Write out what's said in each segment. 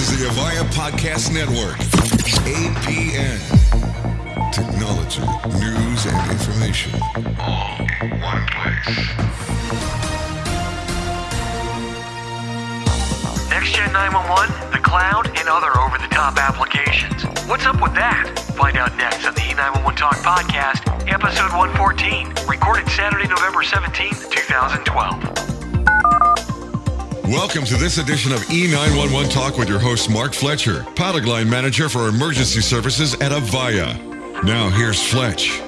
Is the Avaya Podcast Network. APN. Technology, news, and information. All in one place. Next Gen 911, the cloud, and other over the top applications. What's up with that? Find out next on the E911 Talk Podcast, episode 114, recorded Saturday, November 17th, 2012. Welcome to this edition of E911 Talk with your host, Mark Fletcher, product line manager for emergency services at Avaya. Now, here's Fletch.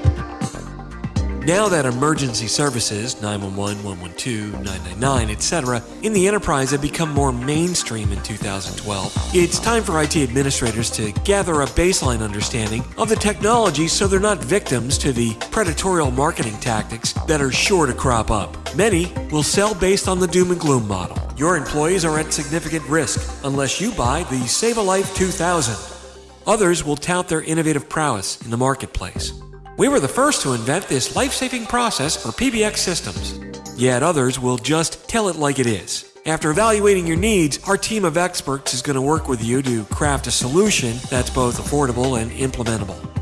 Now that emergency services, 911, 112, 999, etc., in the enterprise have become more mainstream in 2012, it's time for IT administrators to gather a baseline understanding of the technology so they're not victims to the predatory marketing tactics that are sure to crop up. Many will sell based on the doom and gloom model. Your employees are at significant risk unless you buy the Save a Life 2000. Others will tout their innovative prowess in the marketplace. We were the first to invent this life saving process for PBX systems. Yet others will just tell it like it is. After evaluating your needs, our team of experts is going to work with you to craft a solution that's both affordable and implementable.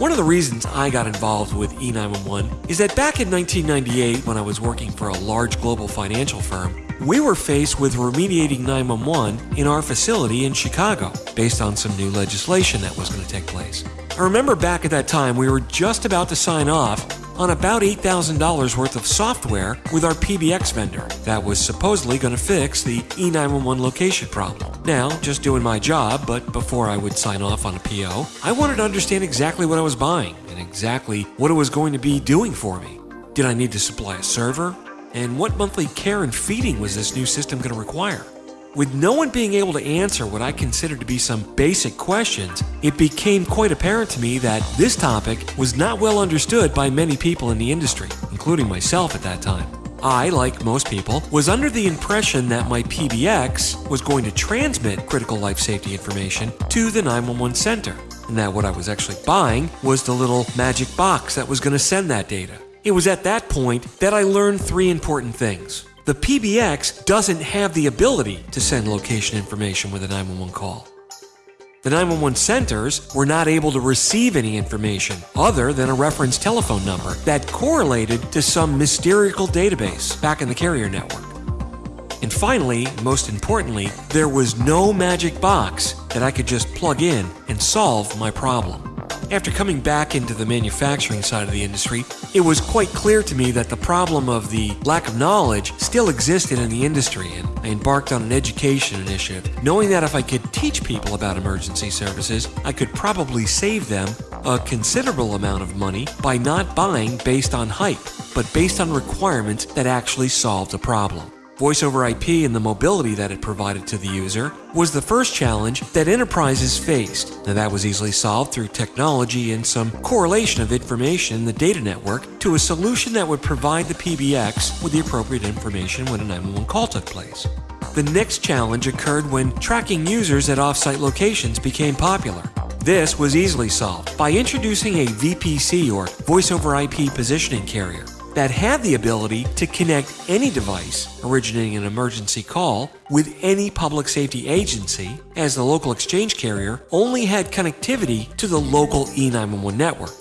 One of the reasons I got involved with E911 is that back in 1998, when I was working for a large global financial firm, we were faced with remediating 911 in our facility in Chicago based on some new legislation that was going to take place. I remember back at that time we were just about to sign off on about $8,000 worth of software with our PBX vendor that was supposedly going to fix the E911 location problem. Now, just doing my job, but before I would sign off on a PO, I wanted to understand exactly what I was buying and exactly what it was going to be doing for me. Did I need to supply a server? And what monthly care and feeding was this new system going to require? With no one being able to answer what I considered to be some basic questions, it became quite apparent to me that this topic was not well understood by many people in the industry, including myself at that time. I, like most people, was under the impression that my PBX was going to transmit critical life safety information to the 911 center, and that what I was actually buying was the little magic box that was going to send that data. It was at that point that I learned three important things. The PBX doesn't have the ability to send location information with a 911 call. The 911 centers were not able to receive any information other than a reference telephone number that correlated to some mysterious database back in the carrier network. And finally, most importantly, there was no magic box that I could just plug in and solve my problem. After coming back into the manufacturing side of the industry, it was quite clear to me that the problem of the lack of knowledge still existed in the industry, and I embarked on an education initiative, knowing that if I could teach people about emergency services, I could probably save them a considerable amount of money by not buying based on hype, but based on requirements that actually solved a problem. Voice over IP and the mobility that it provided to the user was the first challenge that enterprises faced. Now, that was easily solved through technology and some correlation of information in the data network to a solution that would provide the PBX with the appropriate information when a 911 call took place. The next challenge occurred when tracking users at offsite locations became popular. This was easily solved by introducing a VPC or Voice over IP positioning carrier that had the ability to connect any device originating an emergency call with any public safety agency, as the local exchange carrier only had connectivity to the local E911 network.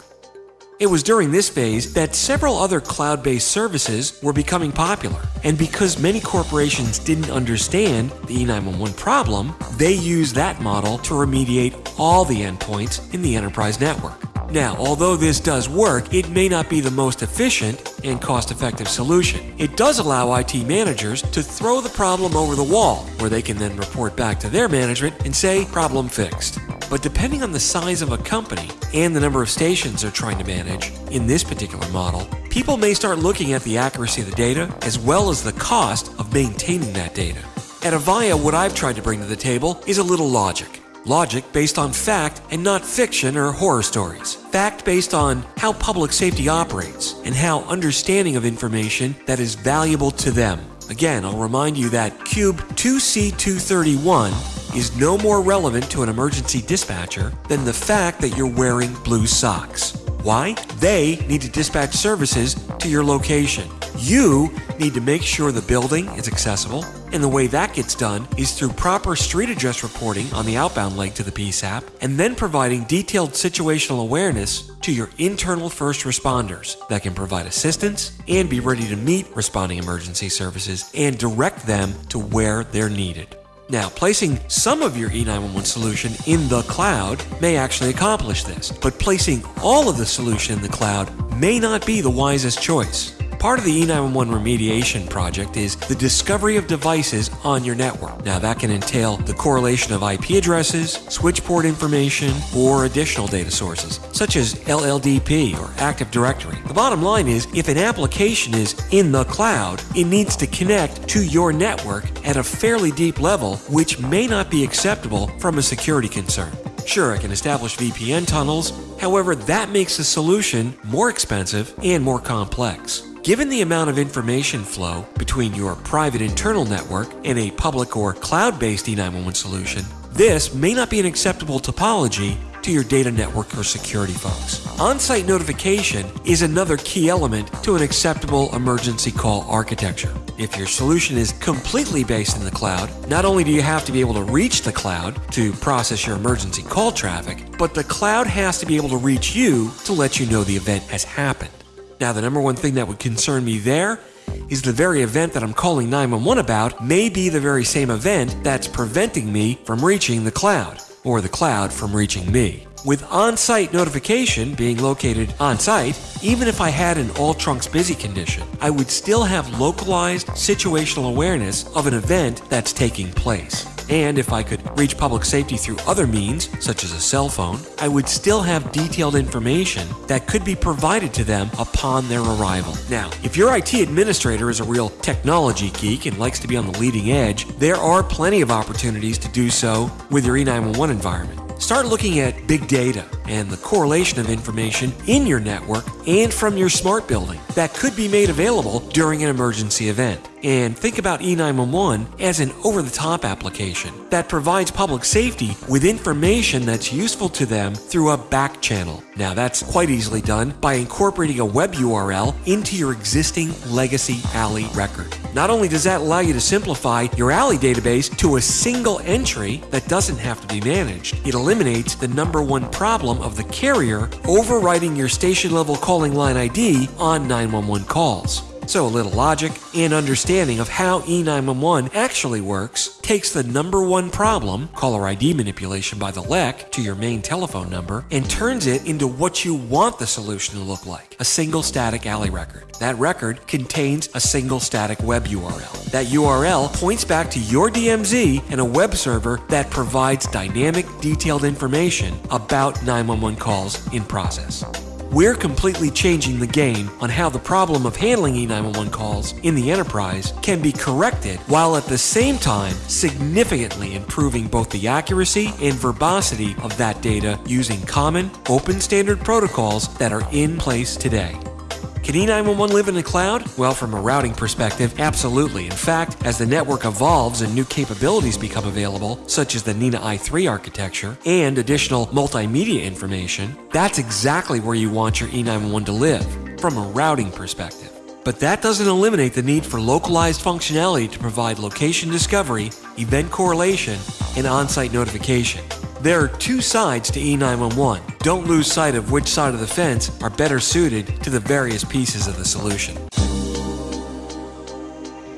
It was during this phase that several other cloud based services were becoming popular, and because many corporations didn't understand the E911 problem, they used that model to remediate all the endpoints in the enterprise network. Now, although this does work, it may not be the most efficient and cost effective solution. It does allow IT managers to throw the problem over the wall, where they can then report back to their management and say, problem fixed. But depending on the size of a company and the number of stations they're trying to manage in this particular model, people may start looking at the accuracy of the data as well as the cost of maintaining that data. At Avaya, what I've tried to bring to the table is a little logic. Logic based on fact and not fiction or horror stories. Fact based on how public safety operates and how understanding of information that is valuable to them. Again, I'll remind you that Cube 2C231 is no more relevant to an emergency dispatcher than the fact that you're wearing blue socks. Why? They need to dispatch services to your location. You need to make sure the building is accessible, And the way that gets done is through proper street address reporting on the outbound leg to the PSAP, and then providing detailed situational awareness to your internal first responders that can provide assistance and be ready to meet responding emergency services and direct them to where they're needed. Now, placing some of your E911 solution in the cloud may actually accomplish this, but placing all of the solution in the cloud may not be the wisest choice. Part of the E911 remediation project is the discovery of devices on your network. Now, that can entail the correlation of IP addresses, switchboard information, or additional data sources, such as LLDP or Active Directory. The bottom line is if an application is in the cloud, it needs to connect to your network at a fairly deep level, which may not be acceptable from a security concern. Sure, I can establish VPN tunnels, however, that makes the solution more expensive and more complex. Given the amount of information flow between your private internal network and a public or cloud based E911 solution, this may not be an acceptable topology to your data network or security folks. On site notification is another key element to an acceptable emergency call architecture. If your solution is completely based in the cloud, not only do you have to be able to reach the cloud to process your emergency call traffic, but the cloud has to be able to reach you to let you know the event has happened. Now, the number one thing that would concern me there is the very event that I'm calling 911 about may be the very same event that's preventing me from reaching the cloud, or the cloud from reaching me. With on site notification being located on site, even if I had an all trunks busy condition, I would still have localized situational awareness of an event that's taking place. And if I could reach public safety through other means, such as a cell phone, I would still have detailed information that could be provided to them upon their arrival. Now, if your IT administrator is a real technology geek and likes to be on the leading edge, there are plenty of opportunities to do so with your E911 environment. Start looking at big data and the correlation of information in your network and from your smart building that could be made available during an emergency event. And think about E911 as an over the top application that provides public safety with information that's useful to them through a back channel. Now, that's quite easily done by incorporating a web URL into your existing legacy ALI record. Not only does that allow you to simplify your ALI database to a single entry that doesn't have to be managed, it eliminates the number one problem of the carrier overriding your station level calling line ID on 911 calls. So, a little logic and understanding of how E911 actually works takes the number one problem, caller ID manipulation by the LEC, to your main telephone number, and turns it into what you want the solution to look like a single static ALI record. That record contains a single static web URL. That URL points back to your DMZ and a web server that provides dynamic, detailed information about 911 calls in process. We're completely changing the game on how the problem of handling E911 calls in the enterprise can be corrected while at the same time significantly improving both the accuracy and verbosity of that data using common, open standard protocols that are in place today. Can E911 live in the cloud? Well, from a routing perspective, absolutely. In fact, as the network evolves and new capabilities become available, such as the NENA i3 architecture and additional multimedia information, that's exactly where you want your E911 to live from a routing perspective. But that doesn't eliminate the need for localized functionality to provide location discovery, event correlation, and on site notification. There are two sides to E911. Don't lose sight of which side of the fence are better suited to the various pieces of the solution.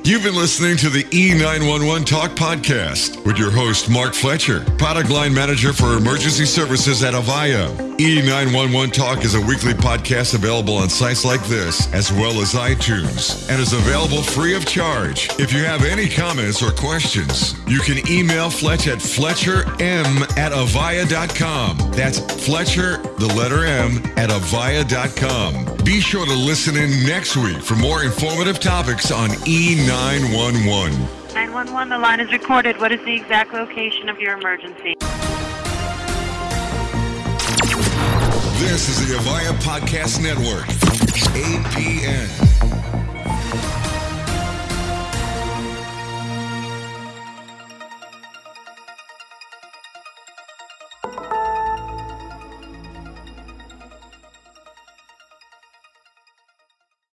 You've been listening to the E911 Talk podcast with your host, Mark Fletcher, product line manager for emergency services at Avaya. E911 Talk is a weekly podcast available on sites like this, as well as iTunes, and is available free of charge. If you have any comments or questions, you can email Fletch at fletcherm at avaya.com. That's Fletcher, the letter M, at avaya.com. Be sure to listen in next week for more informative topics on E911. 911, the line is recorded. What is the exact location of your emergency? This is the Avaya Podcast Network, APN.